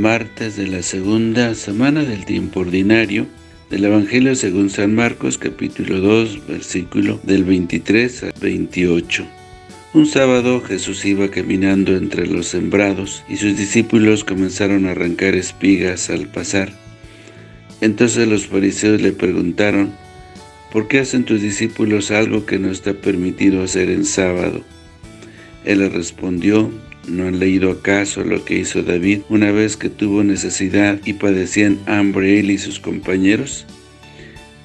martes de la segunda semana del tiempo ordinario del Evangelio según San Marcos, capítulo 2, versículo del 23 al 28. Un sábado Jesús iba caminando entre los sembrados y sus discípulos comenzaron a arrancar espigas al pasar. Entonces los fariseos le preguntaron, ¿por qué hacen tus discípulos algo que no está permitido hacer en sábado? Él les respondió, ¿No han leído acaso lo que hizo David una vez que tuvo necesidad y padecían hambre él y sus compañeros?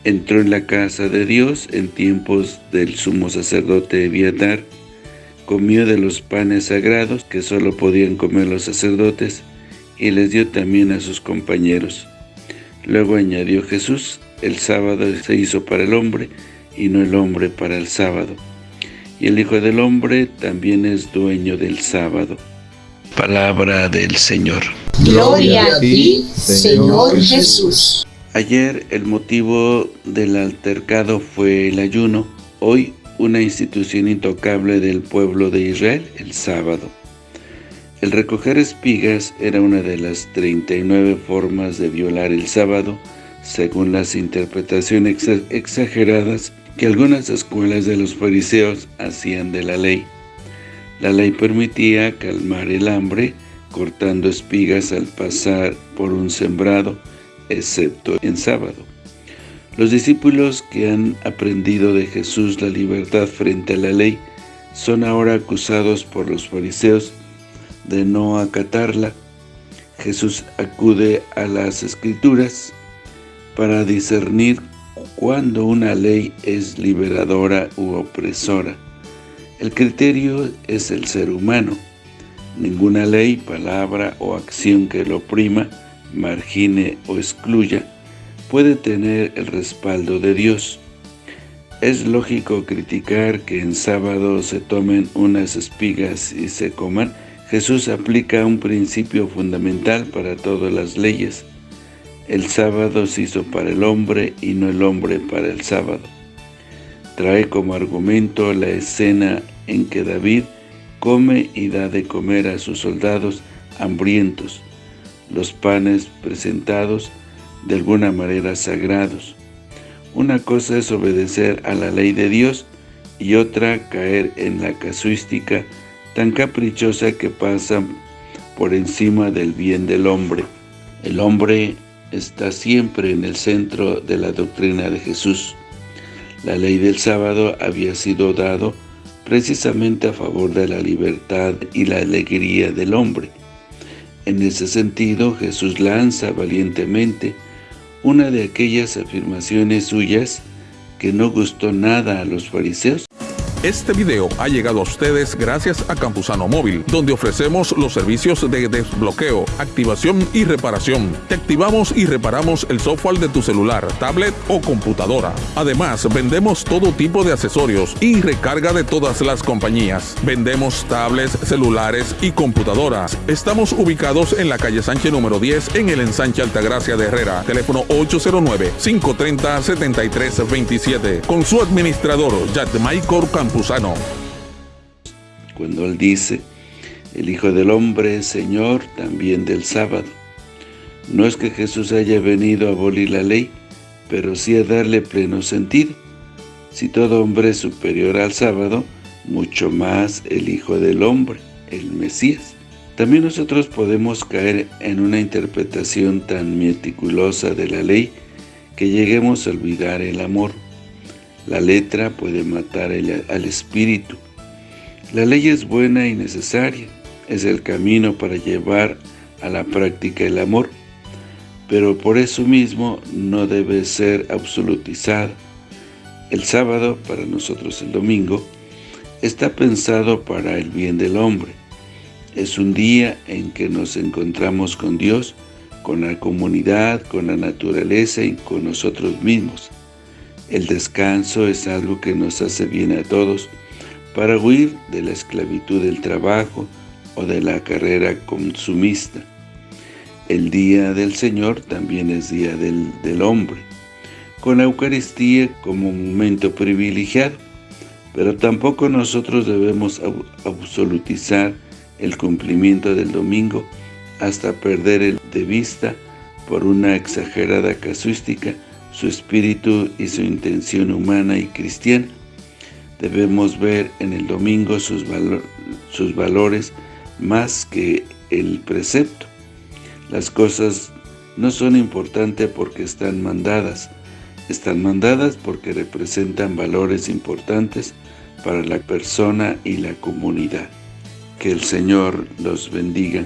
Entró en la casa de Dios en tiempos del sumo sacerdote Eviatar, comió de los panes sagrados que solo podían comer los sacerdotes y les dio también a sus compañeros. Luego añadió Jesús, el sábado se hizo para el hombre y no el hombre para el sábado y el Hijo del Hombre también es dueño del sábado. Palabra del Señor. Gloria a ti, Señor Jesús. Ayer el motivo del altercado fue el ayuno, hoy una institución intocable del pueblo de Israel, el sábado. El recoger espigas era una de las 39 formas de violar el sábado, según las interpretaciones exageradas que algunas escuelas de los fariseos hacían de la ley. La ley permitía calmar el hambre cortando espigas al pasar por un sembrado, excepto en sábado. Los discípulos que han aprendido de Jesús la libertad frente a la ley son ahora acusados por los fariseos de no acatarla. Jesús acude a las Escrituras para discernir cuando una ley es liberadora u opresora. El criterio es el ser humano. Ninguna ley, palabra o acción que lo oprima, margine o excluya, puede tener el respaldo de Dios. Es lógico criticar que en sábado se tomen unas espigas y se coman. Jesús aplica un principio fundamental para todas las leyes. El sábado se hizo para el hombre y no el hombre para el sábado. Trae como argumento la escena en que David come y da de comer a sus soldados hambrientos, los panes presentados de alguna manera sagrados. Una cosa es obedecer a la ley de Dios y otra caer en la casuística tan caprichosa que pasa por encima del bien del hombre. El hombre está siempre en el centro de la doctrina de Jesús. La ley del sábado había sido dado precisamente a favor de la libertad y la alegría del hombre. En ese sentido, Jesús lanza valientemente una de aquellas afirmaciones suyas que no gustó nada a los fariseos este video ha llegado a ustedes gracias a Campusano Móvil, donde ofrecemos los servicios de desbloqueo, activación y reparación. Te activamos y reparamos el software de tu celular, tablet o computadora. Además, vendemos todo tipo de accesorios y recarga de todas las compañías. Vendemos tablets, celulares y computadoras. Estamos ubicados en la calle Sánchez número 10 en el ensanche Altagracia de Herrera. Teléfono 809-530-7327. Con su administrador, Michael Campos. Cuando Él dice, el Hijo del Hombre es Señor también del sábado. No es que Jesús haya venido a abolir la ley, pero sí a darle pleno sentido. Si todo hombre es superior al sábado, mucho más el Hijo del Hombre, el Mesías. También nosotros podemos caer en una interpretación tan meticulosa de la ley que lleguemos a olvidar el amor. La letra puede matar al espíritu. La ley es buena y necesaria, es el camino para llevar a la práctica el amor, pero por eso mismo no debe ser absolutizada. El sábado, para nosotros el domingo, está pensado para el bien del hombre. Es un día en que nos encontramos con Dios, con la comunidad, con la naturaleza y con nosotros mismos. El descanso es algo que nos hace bien a todos para huir de la esclavitud del trabajo o de la carrera consumista. El día del Señor también es día del, del hombre, con la Eucaristía como momento privilegiado, pero tampoco nosotros debemos absolutizar el cumplimiento del domingo hasta perder de vista por una exagerada casuística su espíritu y su intención humana y cristiana. Debemos ver en el domingo sus, valores más que el precepto. Las cosas no son importantes porque están mandadas, están mandadas porque representan valores importantes para la persona y la comunidad. Que el Señor los bendiga.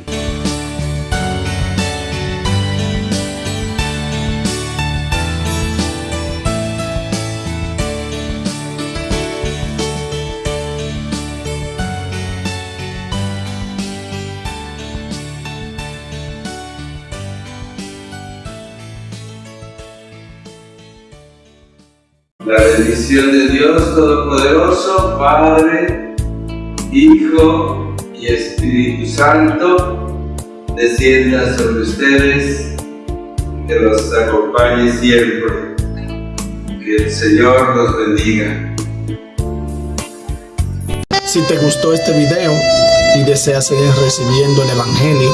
La bendición de Dios Todopoderoso, Padre, Hijo y Espíritu Santo, descienda sobre ustedes, que los acompañe siempre. Que el Señor los bendiga. Si te gustó este video y deseas seguir recibiendo el Evangelio,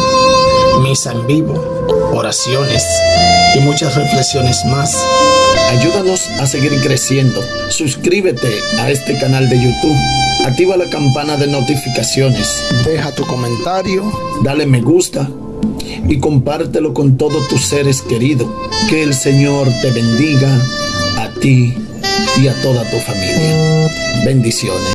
misa en vivo, oraciones y muchas reflexiones más, Ayúdanos a seguir creciendo. Suscríbete a este canal de YouTube. Activa la campana de notificaciones. Deja tu comentario. Dale me gusta. Y compártelo con todos tus seres queridos. Que el Señor te bendiga a ti y a toda tu familia. Bendiciones.